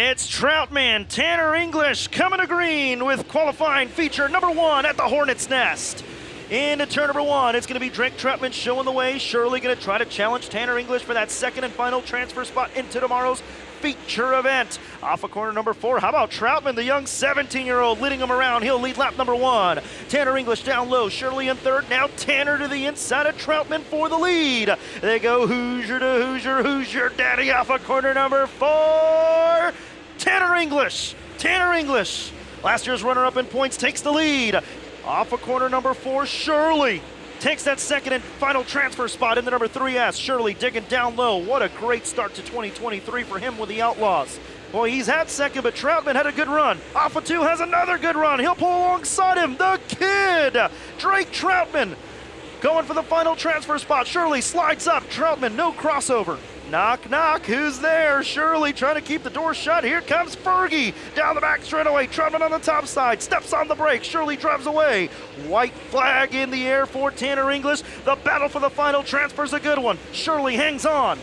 It's Troutman Tanner English coming to green with qualifying feature number one at the Hornet's Nest. Into turn number one, it's going to be Drake Troutman showing the way. Shirley going to try to challenge Tanner English for that second and final transfer spot into tomorrow's feature event. Off of corner number four, how about Troutman, the young 17-year-old, leading him around. He'll lead lap number one. Tanner English down low, Shirley in third. Now Tanner to the inside of Troutman for the lead. They go Hoosier to Hoosier, Hoosier Daddy off of corner number four. Tanner English, Tanner English. Last year's runner-up in points takes the lead. Off of corner number four, Shirley takes that second and final transfer spot in the number three 3S. Shirley digging down low. What a great start to 2023 for him with the Outlaws. Boy, he's had second, but Troutman had a good run. Alpha 2 has another good run. He'll pull alongside him. The kid, Drake Troutman, going for the final transfer spot. Shirley slides up. Troutman, no crossover. Knock, knock, who's there? Shirley trying to keep the door shut. Here comes Fergie down the back straightaway. Troutman on the top side, steps on the brake. Shirley drives away. White flag in the air for Tanner English. The battle for the final transfer's a good one. Shirley hangs on.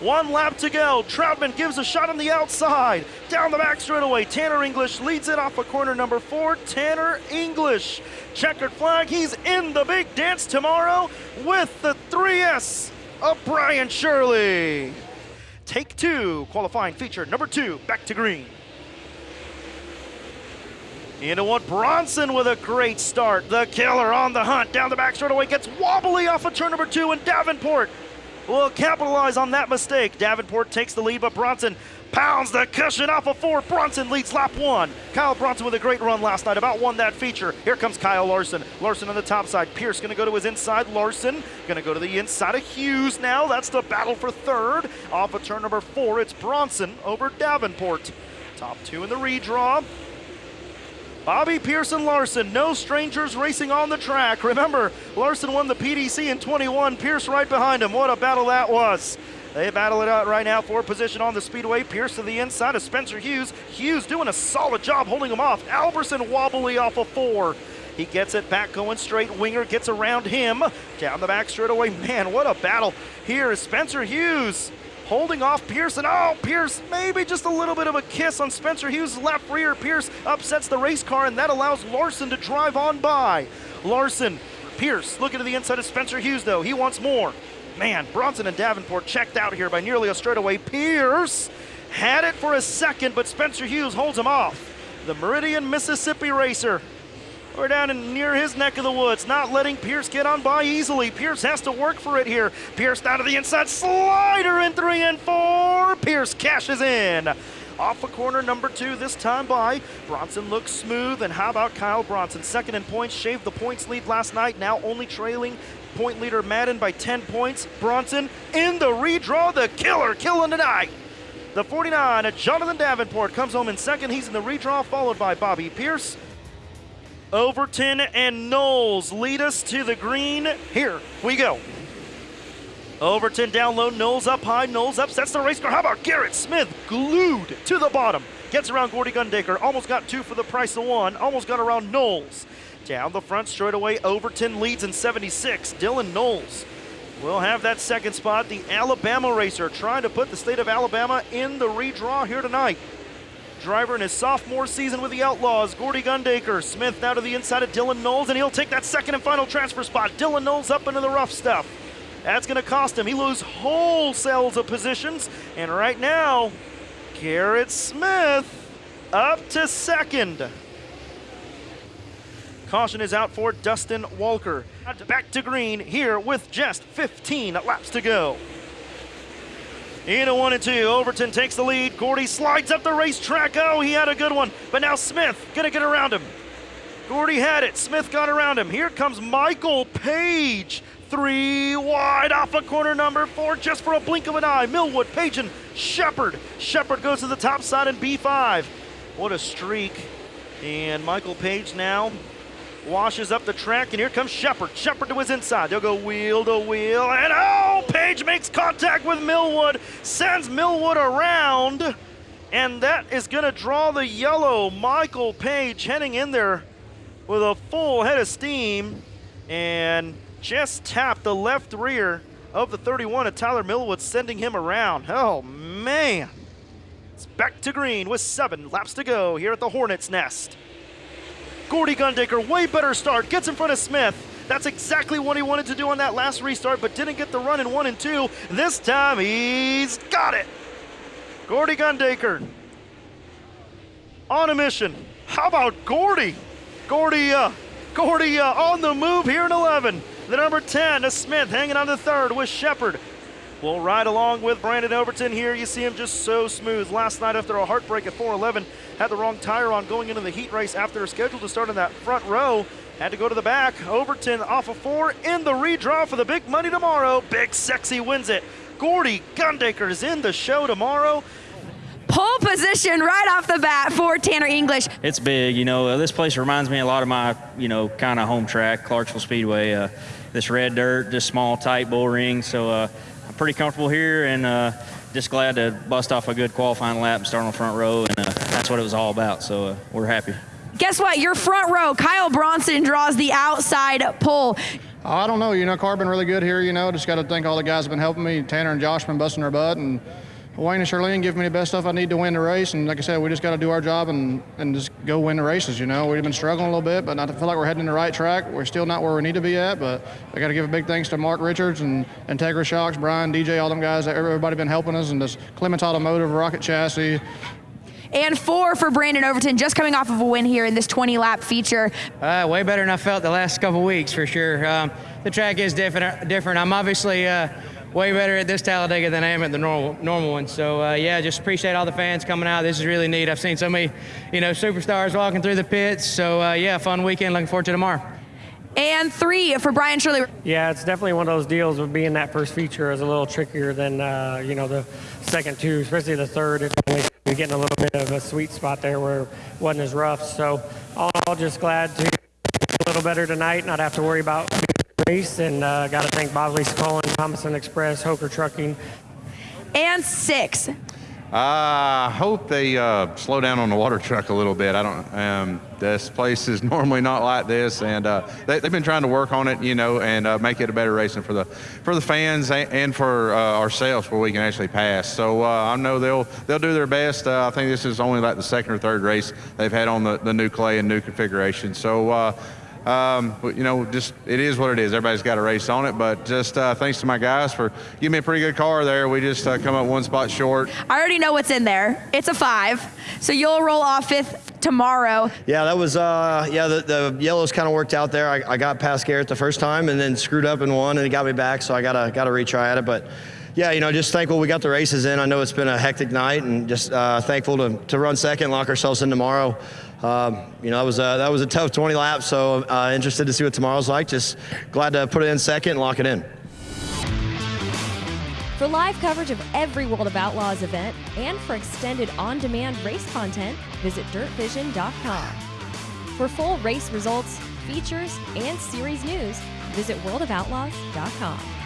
One lap to go. Troutman gives a shot on the outside. Down the back straightaway. Tanner English leads it off of corner number four. Tanner English. Checkered flag. He's in the big dance tomorrow with the 3S of Brian Shirley. Take two, qualifying feature number two, back to green. Into one, Bronson with a great start. The killer on the hunt, down the back straightaway, gets wobbly off of turn number two, and Davenport will capitalize on that mistake. Davenport takes the lead, but Bronson pounds the cushion off of four. Bronson leads lap one. Kyle Bronson with a great run last night, about won that feature. Here comes Kyle Larson. Larson on the top side. Pierce going to go to his inside. Larson going to go to the inside of Hughes now. That's the battle for third. Off of turn number four, it's Bronson over Davenport. Top two in the redraw. Bobby Pearson Larson, no strangers racing on the track. Remember, Larson won the PDC in 21, Pierce right behind him. What a battle that was. They battle it out right now for position on the speedway. Pierce to the inside of Spencer Hughes. Hughes doing a solid job holding him off. Alberson wobbly off of four. He gets it back going straight. Winger gets around him. Down the back straight away. Man, what a battle. Here is Spencer Hughes holding off Pearson. Oh, Pierce, maybe just a little bit of a kiss on Spencer Hughes' left rear. Pierce upsets the race car, and that allows Larson to drive on by. Larson, Pierce looking to the inside of Spencer Hughes, though. He wants more. Man, Bronson and Davenport checked out here by nearly a straightaway. Pierce had it for a second, but Spencer Hughes holds him off. The Meridian, Mississippi racer we're down in near his neck of the woods, not letting Pierce get on by easily. Pierce has to work for it here. Pierce down to the inside, slider in three and four. Pierce cashes in. Off a corner number two, this time by. Bronson looks smooth, and how about Kyle Bronson? Second in points, shaved the points lead last night, now only trailing point leader Madden by 10 points. Bronson in the redraw, the killer, killing tonight. The 49, Jonathan Davenport comes home in second. He's in the redraw, followed by Bobby Pierce. Overton and Knowles lead us to the green. Here we go. Overton down low, Knowles up high, Knowles upsets the race car. How about Garrett Smith glued to the bottom? Gets around Gordy Gundaker, almost got two for the price of one, almost got around Knowles. Down the front straight away, Overton leads in 76. Dylan Knowles will have that second spot. The Alabama racer trying to put the state of Alabama in the redraw here tonight. Driver in his sophomore season with the Outlaws, Gordy Gundaker. Smith now to the inside of Dylan Knowles, and he'll take that second and final transfer spot. Dylan Knowles up into the rough stuff. That's going to cost him. He loses wholesales of positions, and right now, Garrett Smith up to second. Caution is out for Dustin Walker. Back to green here with just 15 laps to go. Into one and two. Overton takes the lead. Gordy slides up the racetrack. Oh, he had a good one. But now Smith gonna get around him. Gordy had it. Smith got around him. Here comes Michael Page. Three wide off of corner number four just for a blink of an eye. Millwood, Page, and Sheppard. Sheppard goes to the top side in B5. What a streak. And Michael Page now washes up the track, and here comes Sheppard. Sheppard to his inside. They'll go wheel to wheel, and oh, Page makes contact with Millwood, sends Millwood around, and that is going to draw the yellow. Michael Page heading in there with a full head of steam, and just tapped the left rear of the 31 of Tyler Millwood, sending him around. Oh, man. It's back to green with seven laps to go here at the Hornets Nest. Gordy Gundaker, way better start, gets in front of Smith. That's exactly what he wanted to do on that last restart, but didn't get the run in one and two. This time he's got it. Gordy Gundaker on a mission. How about Gordy? Gordy, uh, Gordy uh, on the move here in 11. The number 10 is Smith hanging on the third with Sheppard. We'll ride along with Brandon Overton here. You see him just so smooth. Last night after a heartbreak at 411, had the wrong tire on going into the heat race after scheduled to start in that front row. Had to go to the back. Overton off of four in the redraw for the big money tomorrow. Big Sexy wins it. Gordy Gundaker is in the show tomorrow. Pole position right off the bat for Tanner English. It's big, you know. Uh, this place reminds me a lot of my, you know, kind of home track, Clarksville Speedway. Uh, this red dirt, just small, tight bull ring. So uh, I'm pretty comfortable here and uh, just glad to bust off a good qualifying lap and start on the front row. And uh, that's what it was all about. So uh, we're happy. Guess what? Your front row, Kyle Bronson draws the outside pull. I don't know. You know, car been really good here. You know, just got to thank all the guys have been helping me. Tanner and Josh been busting their butt, and Wayne and Charlene give me the best stuff I need to win the race. And like I said, we just got to do our job and, and just go win the races. You know, we've been struggling a little bit, but I feel like we're heading in the right track. We're still not where we need to be at, but I got to give a big thanks to Mark Richards and Integra Shocks, Brian, DJ, all them guys. Everybody been helping us, and this Clements Automotive, Rocket Chassis. And four for Brandon Overton, just coming off of a win here in this 20 lap feature. Uh, way better than I felt the last couple weeks for sure. Um, the track is different. Different. I'm obviously uh, way better at this Talladega than I am at the normal normal one. So uh, yeah, just appreciate all the fans coming out. This is really neat. I've seen so many, you know, superstars walking through the pits. So uh, yeah, fun weekend. Looking forward to tomorrow. And three for Brian Shirley. Yeah, it's definitely one of those deals with being that first feature is a little trickier than uh, you know the second two, especially the third. It's you're getting a little bit of a sweet spot there where it wasn't as rough. So all in all, just glad to a little better tonight, not have to worry about the race, and uh, got to thank Bosley Cullen, Thomason Express, Hoker Trucking. And six. I hope they uh, slow down on the water truck a little bit. I don't. Um, this place is normally not like this, and uh, they, have been trying to work on it, you know, and uh, make it a better racing for the for the fans and for uh, ourselves, where we can actually pass. So uh, I know they'll they'll do their best. Uh, I think this is only like the second or third race they've had on the, the new clay and new configuration. So um, you know, just it is what it is. Everybody's got a race on it, but just uh, thanks to my guys for giving me a pretty good car there. We just uh, come up one spot short. I already know what's in there. It's a five, so you'll roll off fifth tomorrow. Yeah, that was uh, yeah. The, the yellows kind of worked out there. I, I got past Garrett the first time, and then screwed up and won, and he got me back. So I gotta gotta retry at it, but yeah, you know, just thankful we got the races in. I know it's been a hectic night, and just uh, thankful to, to run second, lock ourselves in tomorrow. Um, you know, that was, a, that was a tough 20 laps, so uh, interested to see what tomorrow's like. Just glad to put it in second and lock it in. For live coverage of every World of Outlaws event and for extended on demand race content, visit dirtvision.com. For full race results, features, and series news, visit worldofoutlaws.com.